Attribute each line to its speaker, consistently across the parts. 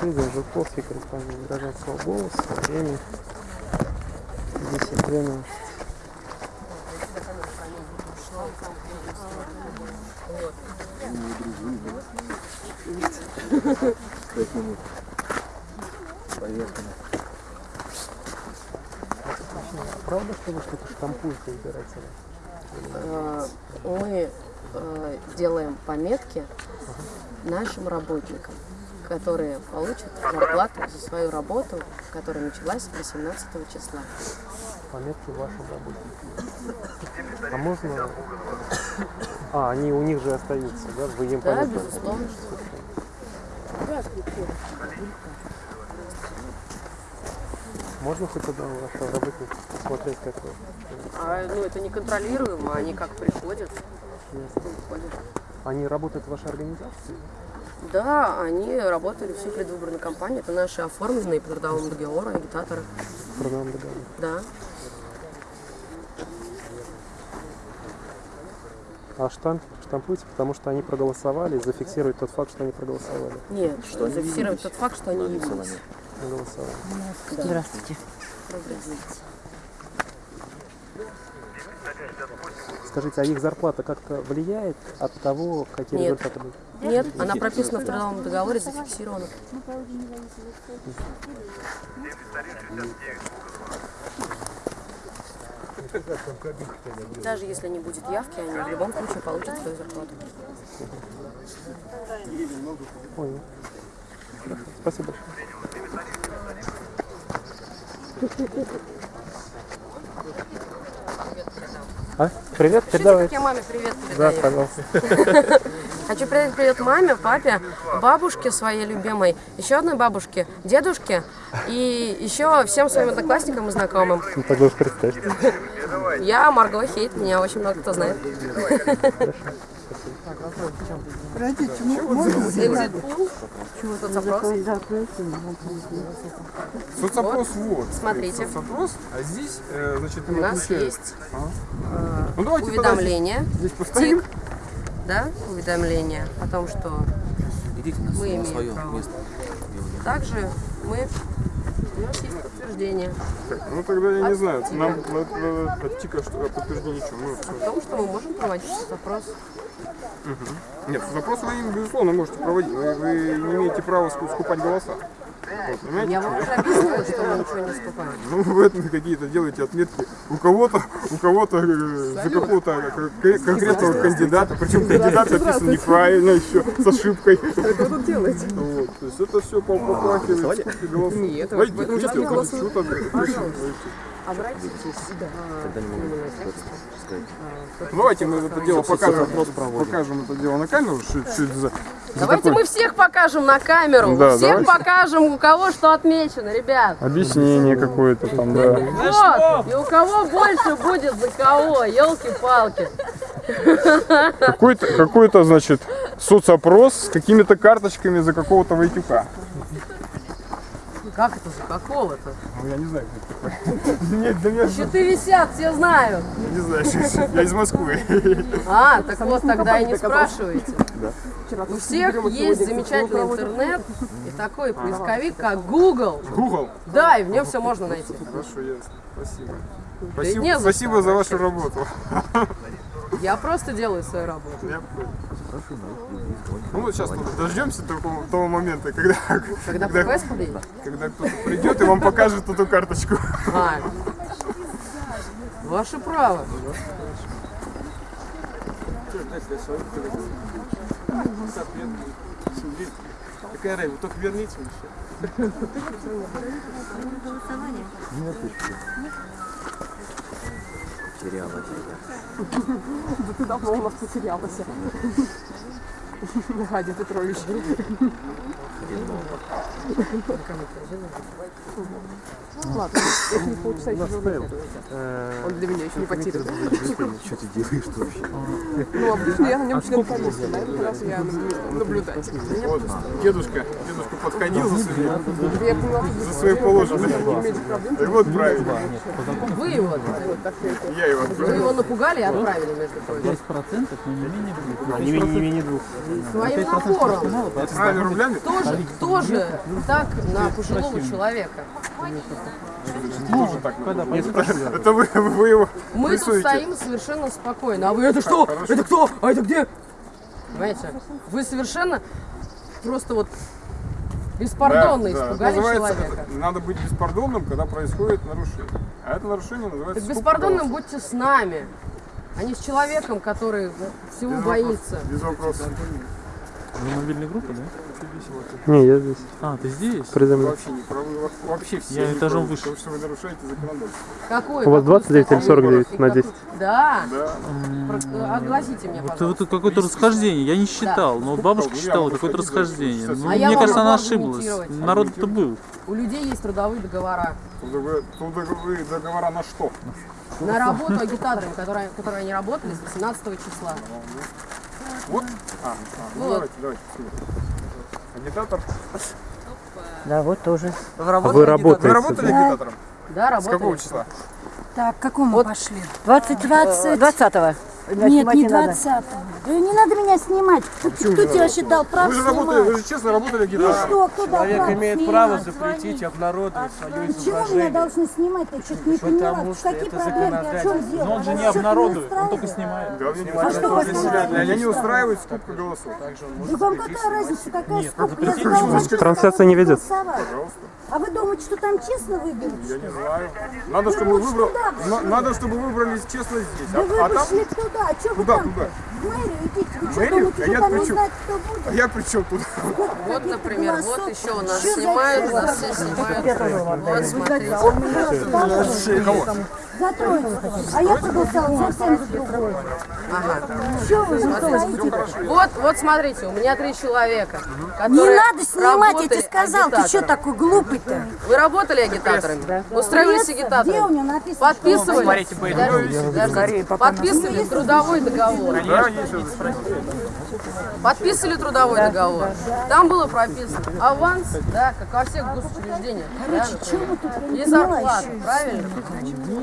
Speaker 1: Федор Жуковский, корреспондент гражданского голоса. Время 10.12. Правда, что вы что-то штампуете избирателя?
Speaker 2: Э, мы э, делаем пометки нашим работникам, которые получат зарплату за свою работу, которая началась 18 числа.
Speaker 1: Пометки вашим работникам. А можно... А, они у них же остаются, да? Вы им
Speaker 2: Да,
Speaker 1: пометки
Speaker 2: безусловно.
Speaker 1: Можно хоть одного вашего работника посмотреть, как вы?
Speaker 2: А, ну, это не контролируемо, они как приходят,
Speaker 1: Ясно.
Speaker 2: уходят.
Speaker 1: Они работают в вашей организации?
Speaker 2: Да, они работали всю предвыборную кампанию. Это наши оформленные по трудовому договору агитаторы.
Speaker 1: В трудовом договоре.
Speaker 2: Да.
Speaker 1: А штамп, штампуйте, потому что они проголосовали, и зафиксируют тот факт, что они проголосовали.
Speaker 2: Нет, что зафиксировать тот факт, что они явились.
Speaker 1: Проголосовали.
Speaker 3: Здравствуйте.
Speaker 1: Скажите, а их зарплата как-то влияет от того, какие
Speaker 2: Нет.
Speaker 1: результаты будут?
Speaker 2: Нет, она прописана в трудовом договоре, зафиксирована. Даже если не будет явки, они в любом случае получат свою зарплату.
Speaker 1: Понял. Спасибо большое. Привет, передавай.
Speaker 2: Как я маме привет
Speaker 1: Да,
Speaker 2: передаю.
Speaker 1: пожалуйста.
Speaker 2: Хочу передать привет маме, папе, бабушке своей любимой, еще одной бабушке, дедушке и еще всем своим одноклассникам и знакомым.
Speaker 1: Ну, тогда уж представьте.
Speaker 2: Я Марго Хейт, меня очень много кто знает. Экзит-пул. Тут запрос.
Speaker 4: Соцопрос вот.
Speaker 2: Смотрите.
Speaker 4: Соцопрос, а здесь, э, значит,
Speaker 2: У нас есть
Speaker 4: Ну давайте тогда
Speaker 2: уведомление,
Speaker 4: здесь, поставим.
Speaker 2: Да, уведомление о том, что Мы имеем право.
Speaker 5: место.
Speaker 2: также мы, у нас есть подтверждение
Speaker 4: Так, ну тогда я не знаю, нам надо от ТИКа что, подтверждение ничего. Ну,
Speaker 2: о том, что мы можем проводить запрос.
Speaker 4: Нет, запрос вы им, безусловно, можете проводить. Вы, вы не имеете права ску- скупать голоса. Вот, понимаете?
Speaker 2: Я вам уже объяснила, что мы ничего не скупаем.
Speaker 4: Ну, вы это какие-то делаете отметки у кого-то, у кого-то э, за какого-то кон- конкретного кандидата, причем кандидат написан неправильно еще, с ошибкой. Что вы тут делаете? Вот, то есть это все попахивает скупкой голосов. Нет, поэтому сейчас не голосуем. Давайте мы это дело покажем, покажем это дело на камеру, что, что это за... за
Speaker 2: Давайте
Speaker 4: такое
Speaker 2: мы всех покажем на камеру,
Speaker 4: Да,
Speaker 2: всех
Speaker 4: давайте.
Speaker 2: покажем, у кого что отмечено, ребят.
Speaker 4: объяснение какое-то там, да.
Speaker 2: Вот, и у кого больше будет за кого, елки-палки.
Speaker 4: Какой-то, какой-то, значит, соцопрос с какими-то карточками за какого-то Войтюка.
Speaker 2: Как это за какого-то?
Speaker 4: Ну, я не знаю, кто это такой. Нет, да
Speaker 2: Щиты висят, все знают.
Speaker 4: не знаю, я из Москвы.
Speaker 2: А, так вот, тогда и не спрашивайте. У всех есть замечательный интернет и такой поисковик, как Google.
Speaker 4: Google.
Speaker 2: Да, и в нем все можно найти.
Speaker 4: Хорошо, ясно. Спасибо. Спасибо,
Speaker 2: за
Speaker 4: спасибо за вашу работу.
Speaker 2: Я просто делаю свою работу.
Speaker 4: Ну вот сейчас дождемся такого, того момента, когда,
Speaker 2: Когда
Speaker 4: когда, когда кто-то придет и вам покажет эту карточку.
Speaker 2: А, ваше право.
Speaker 4: Какая разница, только верните еще.
Speaker 5: Теряла тебя.
Speaker 6: Да ты давно у нас потерялась. Гадя Петрович. Ладно, если не еще живу. Он для меня еще не потерян.
Speaker 5: Что ты делаешь вообще?
Speaker 6: Ну, обычно я на нем член комиссии. На этот раз я наблюдатель.
Speaker 4: Вот, дедушка, дедушка подходил за
Speaker 6: не имеете проблем.
Speaker 4: И вот правильно.
Speaker 2: Вы его,
Speaker 4: Я его
Speaker 2: вы его напугали и отправили, между прочим.
Speaker 1: Не, не, не, не двух.
Speaker 2: своим напором.
Speaker 4: Правильно, рублями?
Speaker 2: Тоже, тоже так на пожилого человека.
Speaker 4: Это вы, вы его
Speaker 2: Мы тут стоим совершенно спокойно. А вы это что? Это кто? А это где? Понимаете? Вы совершенно просто вот беспардонно
Speaker 4: Да, да.
Speaker 2: испугали
Speaker 4: Называется,
Speaker 2: человека.
Speaker 4: это- надо быть беспардонным, когда происходит нарушение. А это нарушение называется
Speaker 2: Так беспардонным будьте с нами, а не с человеком, который всего боится.
Speaker 4: Без вопросов.
Speaker 5: Вы мобильной группы, да?
Speaker 1: Не, я здесь,
Speaker 5: А, ты здесь?
Speaker 1: предо мной.
Speaker 4: Вообще не правы. во- Вообще все
Speaker 5: Я этажом
Speaker 4: правы,
Speaker 5: выше.
Speaker 4: Потому что вы нарушаете законодательство.
Speaker 2: Какой?
Speaker 1: У вас
Speaker 2: Какой
Speaker 1: 29 или
Speaker 2: статьи?
Speaker 1: 49 на 10?
Speaker 2: Да.
Speaker 4: Да.
Speaker 2: Про- Огласите мне,
Speaker 5: Вот,
Speaker 2: пожалуйста.
Speaker 5: вот тут какое-то расхождение, я не считал, но вот бабушка
Speaker 4: Ну,
Speaker 5: считала какое-то расхождение. Ну,
Speaker 2: А
Speaker 5: мне кажется, она ошиблась. Народ-то был.
Speaker 2: У людей есть трудовые договора.
Speaker 4: Трудовые- Трудовые договора на что?
Speaker 2: На работу агитаторами, которые, которые они работали с 18 числа.
Speaker 4: Вот? А, а, ну
Speaker 2: Вот.
Speaker 4: давайте, давайте. Агитатор.
Speaker 3: Да, вот тоже.
Speaker 1: А вы работаете?
Speaker 4: Вы работали агитатором?
Speaker 2: Да,
Speaker 4: С
Speaker 2: работали.
Speaker 4: какого числа?
Speaker 7: Так, к какому
Speaker 2: Вот.
Speaker 7: пошли?
Speaker 3: 20,
Speaker 7: 20.
Speaker 3: 20
Speaker 7: Нет, не 20 Да не надо меня снимать. Кто, кто тебе вообще дал право
Speaker 4: Вы же работали, вы
Speaker 7: снимать?
Speaker 4: же честно работали
Speaker 7: И
Speaker 4: агитатором.
Speaker 7: что, кто дал
Speaker 8: Человек
Speaker 7: право
Speaker 8: имеет
Speaker 7: снимать?
Speaker 8: право запретить обнародовать свое
Speaker 7: Почему меня
Speaker 8: изображение.
Speaker 7: должны снимать? Я что-то не поняла.
Speaker 8: Потому что
Speaker 7: Какие
Speaker 8: это
Speaker 7: дело?
Speaker 5: Но он же не обнародует, он только снимает.
Speaker 4: Да, не
Speaker 7: А что
Speaker 4: для меня не устраивает скупка голосов.
Speaker 7: Да вам какая разница, какая сколько? Я сказала, что
Speaker 1: Трансляция не
Speaker 7: голосовать. А вы думаете, что там честно выберут?
Speaker 4: Я не знаю. Надо, чтобы выбрал, надо, чтобы выбрались честно здесь.
Speaker 7: Да вы
Speaker 4: А, а там,
Speaker 7: туда. А что вы там?
Speaker 4: куда?
Speaker 7: Мэрию идите. Вы что
Speaker 4: мэрию?
Speaker 7: думаете,
Speaker 4: А
Speaker 7: что
Speaker 4: я
Speaker 7: там
Speaker 4: при
Speaker 7: не
Speaker 4: чём?
Speaker 7: знать, кто будет?
Speaker 4: а я при чем тут?
Speaker 2: Вот, например, вот еще у нас
Speaker 7: Что
Speaker 2: снимают, нас все снимают. Вот, смотрите.
Speaker 7: За троицу. А я проголосовала совсем за. Что вы не стоите?
Speaker 2: Вот, вот смотрите, у меня три человека,
Speaker 7: Не надо снимать, я тебе сказал. Ты что такой глупый-то?
Speaker 2: Вы работали агитаторами? Устраивались
Speaker 7: Пресса, Где у
Speaker 2: агитаторами? Подписывали? Подписывали трудовой договор. Подписывали трудовой договор. Там было прописано аванс, да, как во всех госучреждениях. да, например. и зарплата, правильно?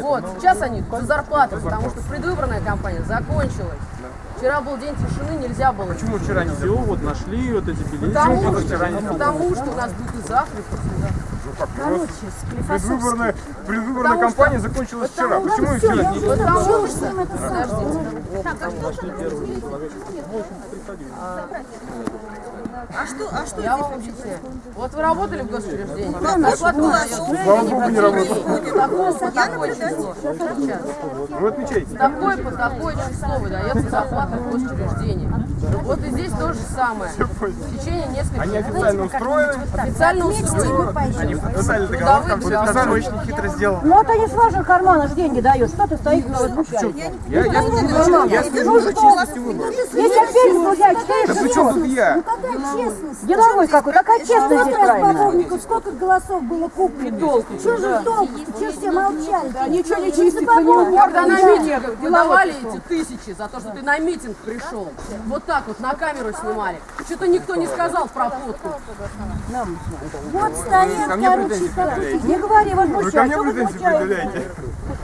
Speaker 2: Вот, сейчас они за зарплату, потому что предвыборная кампания закончилась. Вчера был день тишины, нельзя было.
Speaker 4: Почему вчера не
Speaker 5: Все, вот нашли вот эти билеты.
Speaker 2: Потому что, потому что у нас будет и завтра, и послезавтра.
Speaker 4: Предвыборная, предвыборная кампания закончилась вчера. Почему и вчера не
Speaker 2: Потому что, подождите,
Speaker 9: А что, а что
Speaker 2: я вам объясняю. Вот вы работали в госучреждении, зарплата вам дается
Speaker 4: Слава Богу, не работал.
Speaker 2: такое по такое число. Сейчас.
Speaker 4: Вы отмечаете.
Speaker 2: Такое по такое число выдается зарплата в госучреждении. Вот и здесь то же самое. В течение нескольких
Speaker 4: Они официально устроены.
Speaker 2: официально устроены.
Speaker 4: Они подписали договор, там подписали очень хитро сделано.
Speaker 3: Ну вот они с ваших карманов деньги дают. Что ты стоишь на возмущаешь?
Speaker 4: Я, я, я слежу за честностью выборов.
Speaker 3: Если опять возмущаешь, что
Speaker 4: Да при чем тут я?
Speaker 7: Честность?
Speaker 3: Деловой какой, какая честность
Speaker 7: Вот
Speaker 3: здесь
Speaker 7: раз
Speaker 3: правильно?
Speaker 7: сколько голосов было куплено? Что же толку? Что все молчали? Да ничего не чистить
Speaker 2: Когда на митингах выдавали эти тысячи за то, что ты на митинг пришел, вот так вот на камеру снимали. Что-то никто не сказал про фотку.
Speaker 7: Вот стоят, короче,
Speaker 4: предъявляете.
Speaker 3: Не говори,
Speaker 4: Вы ко мне
Speaker 3: Что
Speaker 4: претензии предъявляете?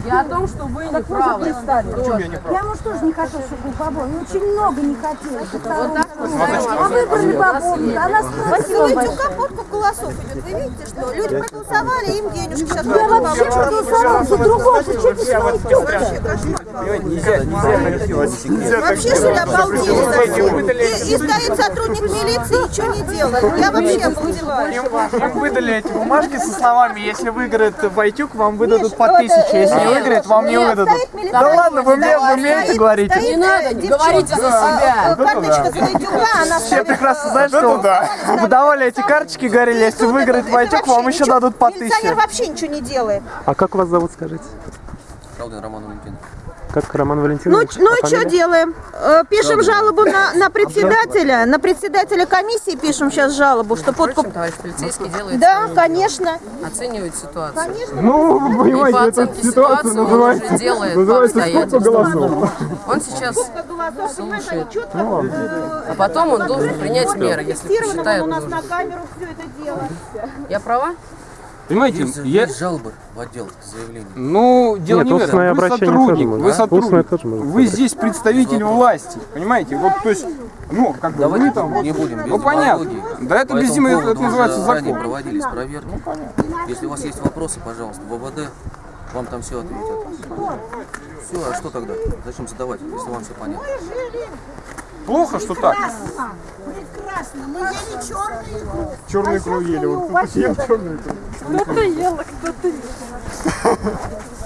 Speaker 2: Я о том, что вы не правы.
Speaker 4: Почему я не прав?
Speaker 7: Я, может, тоже не хотел, чтобы был побой. Ну, очень много не хотелось.
Speaker 2: Вот так
Speaker 7: А выбрали бабушку. Она.
Speaker 9: Видите, подка голосов идет. Вы видите, что люди проголосовали, им денежки сейчас
Speaker 7: Я вообще проголосовала за другого. Что ты смотрите?
Speaker 9: Вообще что ли обалдели? И, стоит сотрудник милиции, ничего не делает. Я вообще обалдеваю.
Speaker 8: Им выдали эти бумажки со словами, если выиграет Войтюк, вам выдадут по тысяче, если не выиграет, вам не выдадут. Да ладно, вы мне вы умеете говорить.
Speaker 2: Не надо, говорите за себя.
Speaker 9: Карточка Войтюка, она
Speaker 8: Все прекрасно знают, что выдавали эти карточки, говорили, если выиграет Войтюк, вам еще дадут по
Speaker 9: Милиционер
Speaker 8: тысяче.
Speaker 9: вообще ничего не делает.
Speaker 1: А как вас зовут, скажите?
Speaker 5: Шалдин Роман Валентин.
Speaker 1: Как Роман
Speaker 9: Ну,
Speaker 1: Валентинович?
Speaker 9: ну
Speaker 1: А
Speaker 9: и что делаем? Э, Пишем жалобу на, на председателя, на председателя комиссии пишем сейчас жалобу, что подкуп...
Speaker 2: Товарищ полицейский делает,
Speaker 9: Да, конечно.
Speaker 2: оценивает ситуацию.
Speaker 4: Ну, вы понимаете, эта
Speaker 2: оценке
Speaker 4: ситуация
Speaker 2: ситуации он
Speaker 4: называется,
Speaker 2: уже делает
Speaker 4: называется сколько голосов.
Speaker 2: Он сейчас
Speaker 9: понимаешь, они четко
Speaker 2: А потом он должен принять меры, если посчитает
Speaker 9: у нас
Speaker 2: нужным.
Speaker 9: на камеру все это дело.
Speaker 2: Я права?
Speaker 10: Понимаете,
Speaker 5: Есть,
Speaker 10: я...
Speaker 5: есть жалобы в отдел заявления.
Speaker 10: Ну, дело
Speaker 1: Нет,
Speaker 10: не в этом. Вы сотрудник,
Speaker 1: можно.
Speaker 10: вы сотрудник.
Speaker 1: тоже можно
Speaker 10: Вы здесь представитель власти, понимаете? Вот, то есть,
Speaker 4: Ну, как бы
Speaker 10: Давайте
Speaker 4: вы там...
Speaker 10: не будем без
Speaker 4: Ну, понятно. Да это без
Speaker 10: поводу
Speaker 4: это называется закон.
Speaker 10: проводились проверки. Если у вас есть вопросы, пожалуйста, в ВВД, вам там все ответят. Все, а что тогда? Зачем задавать, если вам все понятно?
Speaker 4: Плохо, что так.
Speaker 9: Прекрасно. Мы ели черную икру.
Speaker 4: Черную икру ели. Вот кто-то ел черную икру.
Speaker 6: Кто-то ел, а кто-то нет.